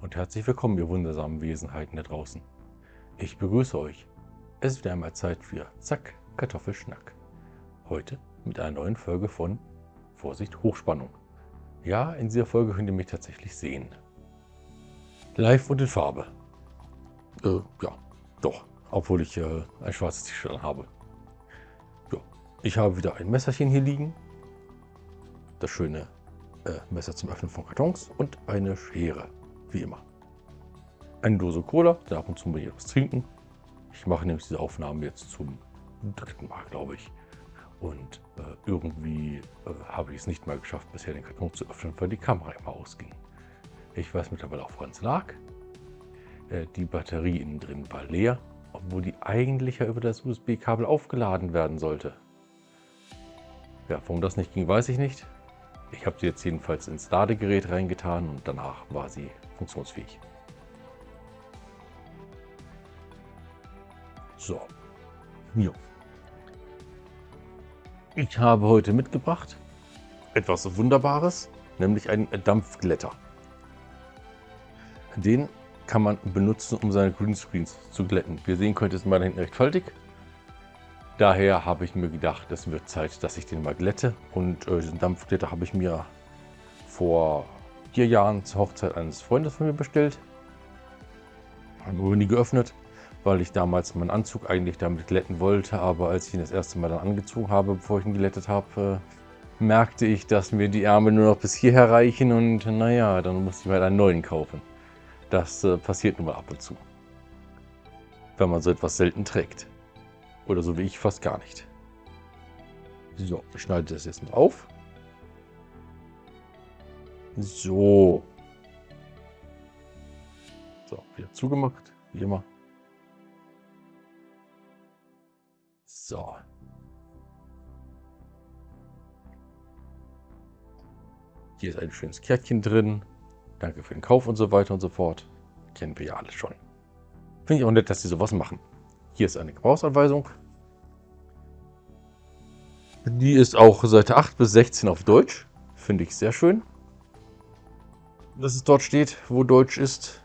Und herzlich willkommen, ihr wundersamen Wesenheiten da draußen. Ich begrüße euch. Es ist wieder einmal Zeit für Zack, Kartoffelschnack. Heute mit einer neuen Folge von Vorsicht, Hochspannung. Ja, in dieser Folge könnt ihr mich tatsächlich sehen. Live und in Farbe. Äh, ja, doch. Obwohl ich äh, ein schwarzes T-Shirt habe. Ja, ich habe wieder ein Messerchen hier liegen. Das schöne äh, Messer zum Öffnen von Kartons und eine Schere, wie immer. Eine Dose Cola, da ab und zu mal hier was trinken. Ich mache nämlich diese Aufnahme jetzt zum dritten Mal, glaube ich. Und äh, irgendwie äh, habe ich es nicht mal geschafft, bisher den Karton zu öffnen, weil die Kamera immer ausging. Ich weiß mittlerweile auch, woran es lag. Äh, die Batterie innen drin war leer, obwohl die eigentlich ja über das USB-Kabel aufgeladen werden sollte. Ja, warum das nicht ging, weiß ich nicht. Ich habe sie jetzt jedenfalls ins Ladegerät reingetan und danach war sie funktionsfähig. So, hier. Ich habe heute mitgebracht etwas Wunderbares, nämlich einen Dampfglätter. Den kann man benutzen, um seine Greenscreens zu glätten. Wie ihr sehen könnt, ist meine hinten recht faltig. Daher habe ich mir gedacht, es wird Zeit, dass ich den mal glätte. Und äh, diesen Dampfglätter habe ich mir vor vier Jahren zur Hochzeit eines Freundes von mir bestellt. Habe aber nie geöffnet, weil ich damals meinen Anzug eigentlich damit glätten wollte. Aber als ich ihn das erste Mal dann angezogen habe, bevor ich ihn glättet habe, äh, merkte ich, dass mir die Ärmel nur noch bis hierher reichen. Und naja, dann musste ich mir halt einen neuen kaufen. Das äh, passiert nun mal ab und zu, wenn man so etwas selten trägt. Oder so wie ich fast gar nicht. So, ich schneide das jetzt mal auf. So. So, wieder zugemacht, wie immer. So. Hier ist ein schönes Kärtchen drin. Danke für den Kauf und so weiter und so fort. Kennen wir ja alle schon. Finde ich auch nett, dass sie sowas machen. Hier ist eine Gebrauchsanweisung. Die ist auch Seite 8 bis 16 auf Deutsch. Finde ich sehr schön. Dass es dort steht, wo Deutsch ist.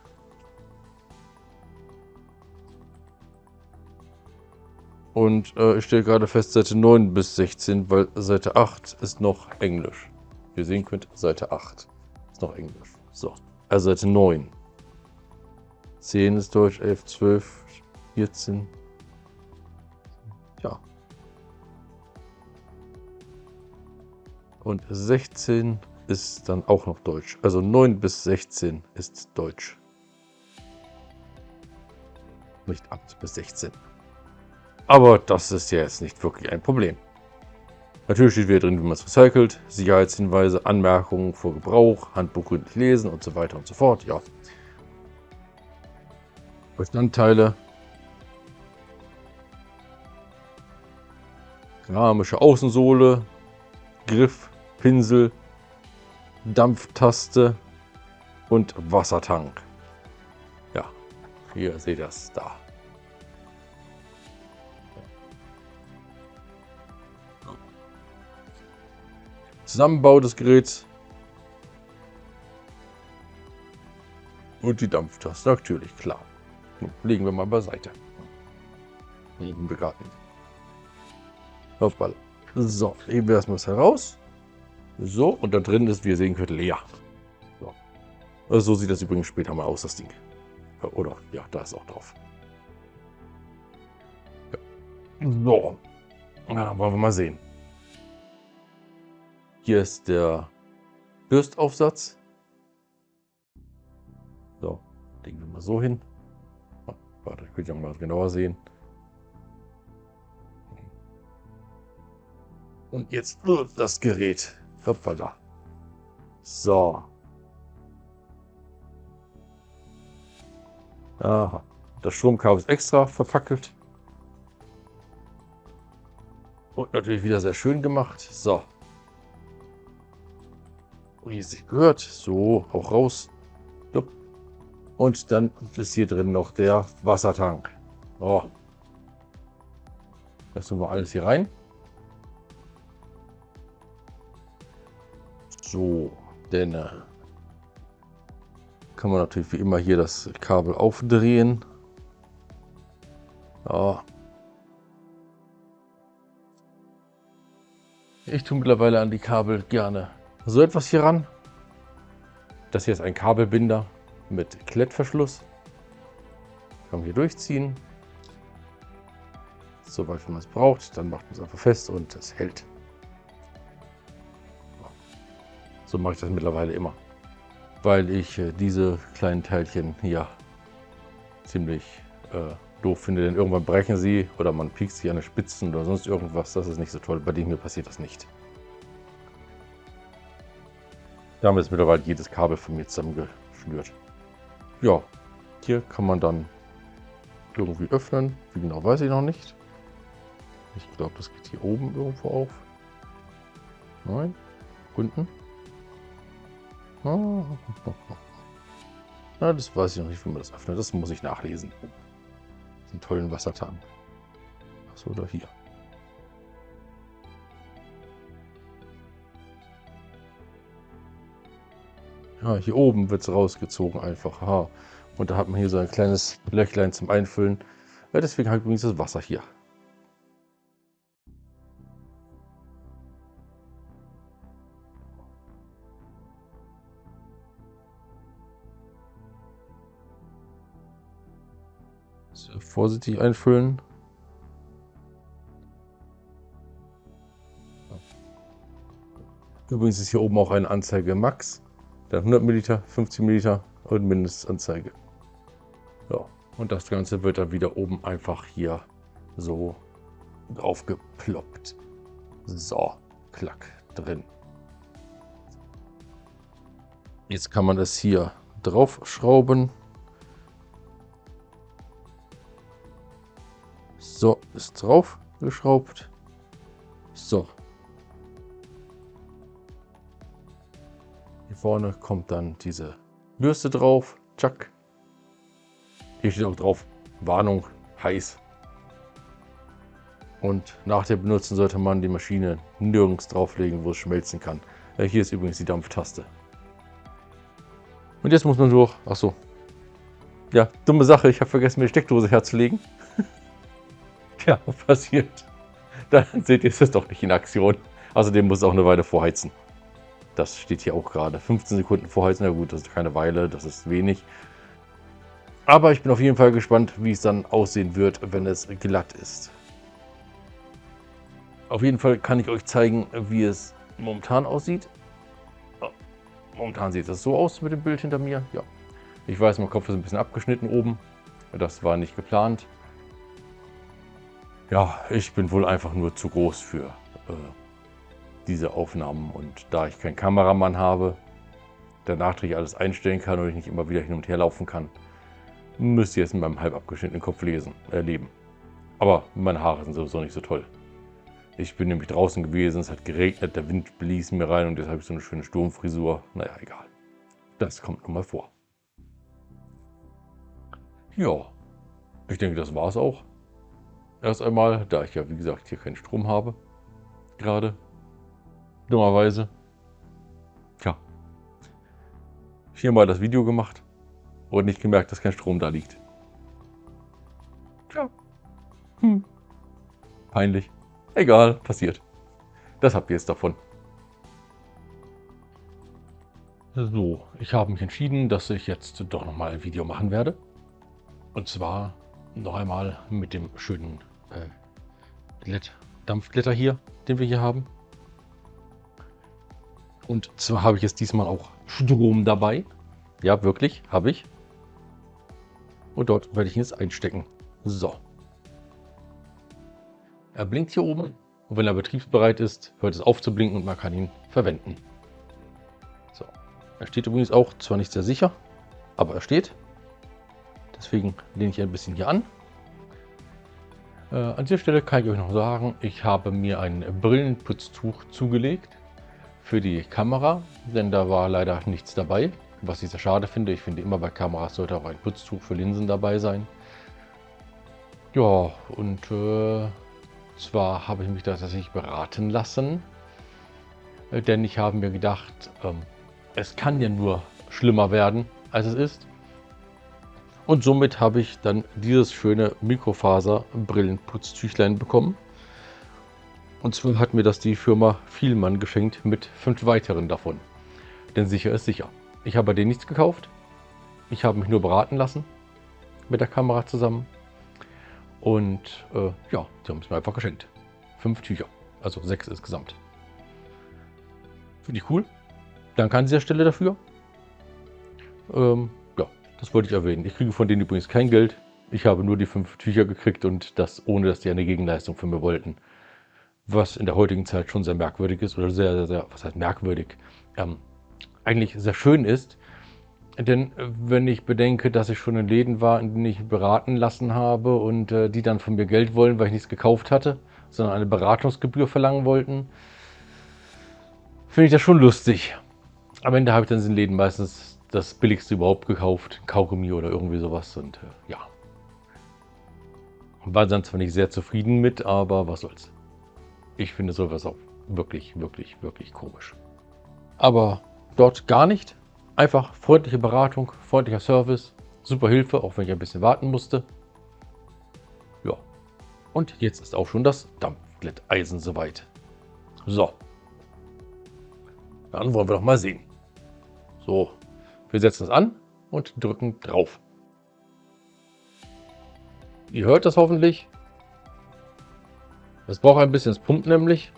Und äh, ich stelle gerade fest, Seite 9 bis 16, weil Seite 8 ist noch Englisch. Wie ihr sehen könnt, Seite 8 ist noch Englisch. So, also Seite 9. 10 ist Deutsch, 11, 12, 14, ja. Und 16 ist dann auch noch Deutsch. Also 9 bis 16 ist Deutsch. Nicht 8 bis 16. Aber das ist ja jetzt nicht wirklich ein Problem. Natürlich steht wieder drin, wie man es recycelt, Sicherheitshinweise, Anmerkungen vor Gebrauch, Handbuch gründlich lesen und so weiter und so fort. Ja. Bestandteile, Keramische Außensohle, Griff, Pinsel, Dampftaste und Wassertank. Ja, hier seht ihr das da. Zusammenbau des Geräts und die Dampftaste, natürlich, klar. Legen wir mal beiseite. Legen wir gerade nicht. Hoppala. So, heben wir erstmal heraus. So, und da drin ist, wie ihr sehen könnt, leer. So. Also so sieht das übrigens später mal aus, das Ding. Oder, ja, da ist auch drauf. Ja. So. Ja, wollen wir mal sehen. Hier ist der Bürstaufsatz. So, legen wir mal so hin. Warte, könnt ihr mal genauer sehen. Und jetzt das Gerät. Hoppala. So. Aha. Das Stromkabel ist extra verpackelt. Und natürlich wieder sehr schön gemacht. So. Sich gehört. So, auch raus. Und dann ist hier drin noch der Wassertank. Oh. Das tun wir alles hier rein. So, denn äh, kann man natürlich wie immer hier das Kabel aufdrehen. Ja. Ich tue mittlerweile an die Kabel gerne so etwas hier ran. Das hier ist ein Kabelbinder mit Klettverschluss. Kann man hier durchziehen. Soweit, man es braucht. Dann macht man es einfach fest und es hält. So mache ich das mittlerweile immer. Weil ich äh, diese kleinen Teilchen hier ziemlich äh, doof finde. Denn irgendwann brechen sie oder man piekt sie an den Spitzen oder sonst irgendwas. Das ist nicht so toll. Bei dem hier passiert das nicht. Damit ist mittlerweile jedes Kabel von mir zusammengeschnürt. Ja, hier kann man dann irgendwie öffnen. Wie genau weiß ich noch nicht. Ich glaube, das geht hier oben irgendwo auf. Nein, unten. Na, das weiß ich noch nicht, wie man das öffnet. Das muss ich nachlesen. Einen tollen Wassertank. Achso, oder hier. Ja, hier oben wird es rausgezogen einfach. Aha. Und da hat man hier so ein kleines Löchlein zum Einfüllen. Ja, deswegen habe ich übrigens das Wasser hier. Vorsichtig einfüllen. Übrigens ist hier oben auch eine Anzeige Max. Dann 100 Milliliter, 50 Milliliter und Mindestanzeige. Ja, und das Ganze wird dann wieder oben einfach hier so drauf geploppt. So, klack, drin. Jetzt kann man es hier drauf So, ist drauf geschraubt. So, vorne kommt dann diese Bürste drauf. Tschack. Hier steht auch drauf, Warnung, heiß. Und nach dem Benutzen sollte man die Maschine nirgends drauflegen, wo es schmelzen kann. Ja, hier ist übrigens die Dampftaste. Und jetzt muss man durch. Achso. Ja, dumme Sache. Ich habe vergessen, mir die Steckdose herzulegen. Tja, passiert. Dann seht ihr, es doch nicht in Aktion. Außerdem muss es auch eine Weile vorheizen. Das steht hier auch gerade. 15 Sekunden vorheizen, na gut, das ist keine Weile, das ist wenig. Aber ich bin auf jeden Fall gespannt, wie es dann aussehen wird, wenn es glatt ist. Auf jeden Fall kann ich euch zeigen, wie es momentan aussieht. Momentan sieht es so aus mit dem Bild hinter mir. Ja, ich weiß, mein Kopf ist ein bisschen abgeschnitten oben. Das war nicht geplant. Ja, ich bin wohl einfach nur zu groß für äh, diese Aufnahmen. Und da ich keinen Kameramann habe, der nachträglich alles einstellen kann und ich nicht immer wieder hin und her laufen kann, müsst ihr es in meinem halb abgeschnittenen Kopf lesen, äh, leben. Aber meine Haare sind sowieso nicht so toll. Ich bin nämlich draußen gewesen, es hat geregnet, der Wind blies mir rein und jetzt habe ich so eine schöne Sturmfrisur. Naja, egal. Das kommt nun mal vor. Ja, ich denke, das war es auch. Erst einmal, da ich ja wie gesagt hier keinen Strom habe, gerade Dummerweise. Tja. Hier mal das Video gemacht und nicht gemerkt, dass kein Strom da liegt. Tja. Hm. Peinlich. Egal, passiert. Das habt ihr jetzt davon. So, ich habe mich entschieden, dass ich jetzt doch nochmal ein Video machen werde. Und zwar noch einmal mit dem schönen äh, Dampfglitter hier, den wir hier haben. Und zwar habe ich jetzt diesmal auch Strom dabei. Ja, wirklich, habe ich. Und dort werde ich ihn jetzt einstecken. So. Er blinkt hier oben. Und wenn er betriebsbereit ist, hört es auf zu blinken und man kann ihn verwenden. So. Er steht übrigens auch, zwar nicht sehr sicher, aber er steht. Deswegen lehne ich ein bisschen hier an. Äh, an dieser Stelle kann ich euch noch sagen, ich habe mir ein Brillenputztuch zugelegt für die Kamera, denn da war leider nichts dabei, was ich sehr schade finde. Ich finde immer bei Kameras sollte auch ein Putztuch für Linsen dabei sein. Ja, und äh, zwar habe ich mich da tatsächlich beraten lassen, äh, denn ich habe mir gedacht, ähm, es kann ja nur schlimmer werden, als es ist. Und somit habe ich dann dieses schöne Mikrofaser-Brillenputztüchlein bekommen. Und zwar hat mir das die Firma Vielmann geschenkt mit fünf weiteren davon. Denn sicher ist sicher. Ich habe bei denen nichts gekauft. Ich habe mich nur beraten lassen mit der Kamera zusammen. Und äh, ja, die haben es mir einfach geschenkt. Fünf Tücher, also sechs insgesamt. Finde ich cool. Danke an dieser Stelle dafür. Ähm, das wollte ich erwähnen. Ich kriege von denen übrigens kein Geld. Ich habe nur die fünf Tücher gekriegt und das ohne, dass die eine Gegenleistung von mir wollten. Was in der heutigen Zeit schon sehr merkwürdig ist oder sehr, sehr, sehr was heißt merkwürdig, ähm, eigentlich sehr schön ist. Denn äh, wenn ich bedenke, dass ich schon in Läden war, in denen ich beraten lassen habe und äh, die dann von mir Geld wollen, weil ich nichts gekauft hatte, sondern eine Beratungsgebühr verlangen wollten, finde ich das schon lustig. Am Ende habe ich dann in den Läden meistens das billigste überhaupt gekauft, Kaugummi oder irgendwie sowas und äh, ja. War dann zwar nicht sehr zufrieden mit, aber was soll's. Ich finde sowas auch wirklich, wirklich, wirklich komisch. Aber dort gar nicht. Einfach freundliche Beratung, freundlicher Service, super Hilfe, auch wenn ich ein bisschen warten musste. Ja, und jetzt ist auch schon das Dampfglätteisen soweit. So, dann wollen wir doch mal sehen. So, wir setzen es an und drücken drauf. Ihr hört das hoffentlich. Es braucht ein bisschen das Pumpen nämlich.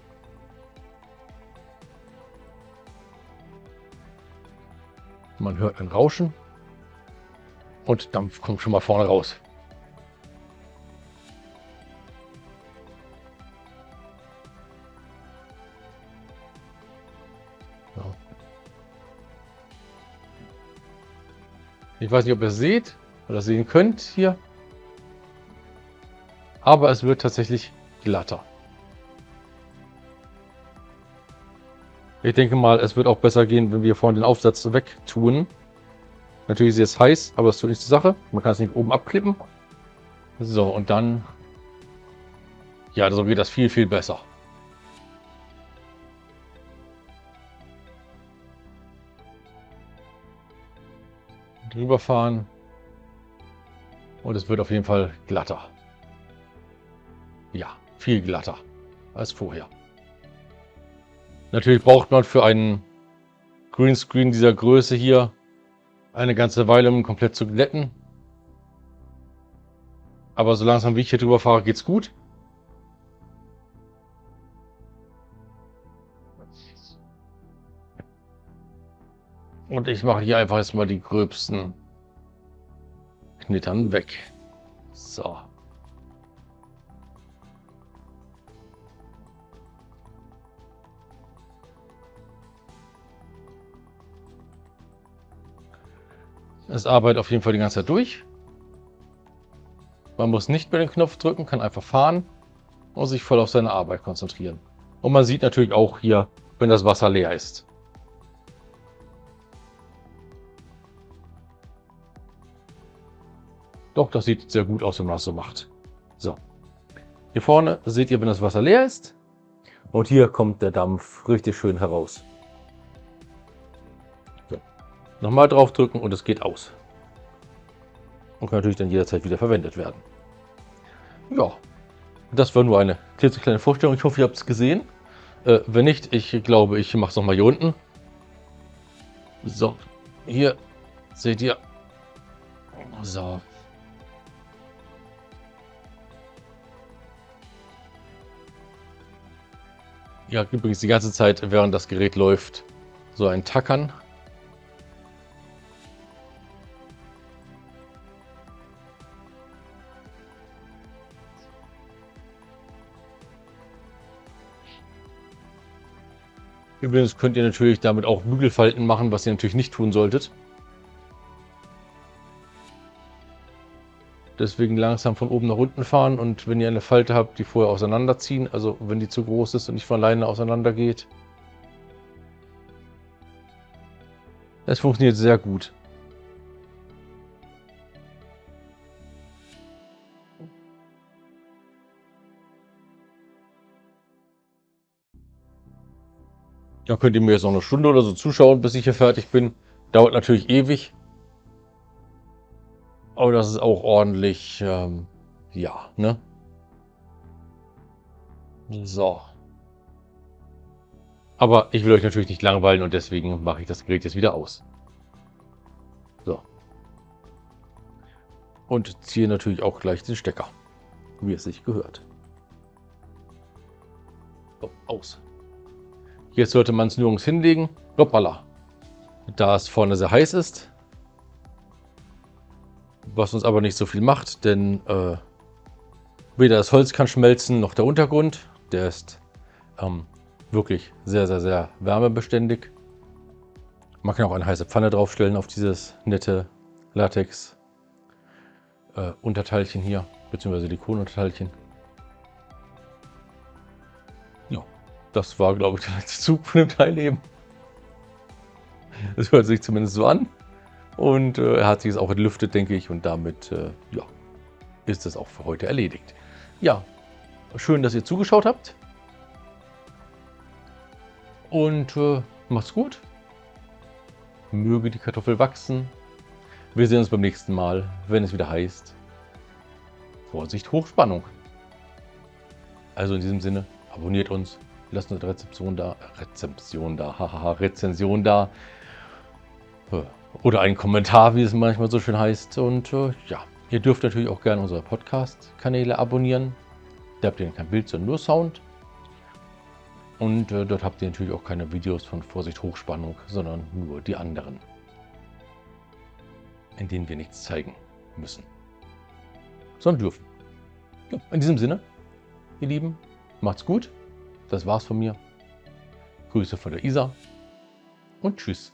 Man hört ein Rauschen und Dampf kommt schon mal vorne raus. Ich weiß nicht, ob ihr es seht oder sehen könnt hier. Aber es wird tatsächlich glatter. Ich denke mal, es wird auch besser gehen, wenn wir vorne den Aufsatz wegtun. Natürlich ist es heiß, aber das tut nichts zur Sache. Man kann es nicht oben abklippen. So, und dann... Ja, so geht das viel, viel besser. Drüber fahren. Und es wird auf jeden Fall glatter. Ja, viel glatter als vorher. Natürlich braucht man für einen Greenscreen dieser Größe hier eine ganze Weile, um ihn komplett zu glätten. Aber so langsam wie ich hier drüber fahre, geht's gut. Und ich mache hier einfach jetzt mal die gröbsten Knittern weg. So. Es arbeitet auf jeden Fall die ganze Zeit durch. Man muss nicht mehr den Knopf drücken, kann einfach fahren und sich voll auf seine Arbeit konzentrieren. Und man sieht natürlich auch hier, wenn das Wasser leer ist. Doch, das sieht sehr gut aus, wenn man das so macht. So. Hier vorne seht ihr, wenn das Wasser leer ist. Und hier kommt der Dampf richtig schön heraus. Nochmal draufdrücken und es geht aus. Und kann natürlich dann jederzeit wieder verwendet werden. Ja, das war nur eine kleine Vorstellung. Ich hoffe, ihr habt es gesehen. Äh, wenn nicht, ich glaube, ich mache es nochmal hier unten. So, hier seht ihr. So. Ja, übrigens die ganze Zeit, während das Gerät läuft, so ein Tackern Übrigens könnt ihr natürlich damit auch Bügelfalten machen, was ihr natürlich nicht tun solltet. Deswegen langsam von oben nach unten fahren und wenn ihr eine Falte habt, die vorher auseinanderziehen, also wenn die zu groß ist und nicht von alleine auseinander geht. Das funktioniert sehr gut. Da könnt ihr mir jetzt noch eine Stunde oder so zuschauen, bis ich hier fertig bin. Dauert natürlich ewig. Aber das ist auch ordentlich, ähm, ja, ne? So. Aber ich will euch natürlich nicht langweilen und deswegen mache ich das Gerät jetzt wieder aus. So. Und ziehe natürlich auch gleich den Stecker, wie es sich gehört. So, aus. Jetzt sollte man es nirgends hinlegen. Hoppala. Da es vorne sehr heiß ist. Was uns aber nicht so viel macht, denn äh, weder das Holz kann schmelzen, noch der Untergrund. Der ist ähm, wirklich sehr, sehr, sehr wärmebeständig. Man kann auch eine heiße Pfanne draufstellen auf dieses nette Latex äh, hier, beziehungsweise Silikonunterteilchen. Ja, das war, glaube ich, der letzte Zug von dem Teil eben. Es hört sich zumindest so an. Und äh, er hat sich jetzt auch entlüftet, denke ich. Und damit äh, ja, ist es auch für heute erledigt. Ja, schön, dass ihr zugeschaut habt. Und äh, macht's gut. Möge die Kartoffel wachsen. Wir sehen uns beim nächsten Mal, wenn es wieder heißt Vorsicht Hochspannung. Also in diesem Sinne, abonniert uns, lasst eine Rezeption da, Rezeption da, hahaha, Rezension da. Oder einen Kommentar, wie es manchmal so schön heißt. Und äh, ja, ihr dürft natürlich auch gerne unsere Podcast-Kanäle abonnieren. Da habt ihr kein Bild, sondern nur Sound. Und äh, dort habt ihr natürlich auch keine Videos von Vorsicht Hochspannung, sondern nur die anderen, in denen wir nichts zeigen müssen, sondern dürfen. Ja, in diesem Sinne, ihr Lieben, macht's gut. Das war's von mir. Grüße von der Isa und tschüss.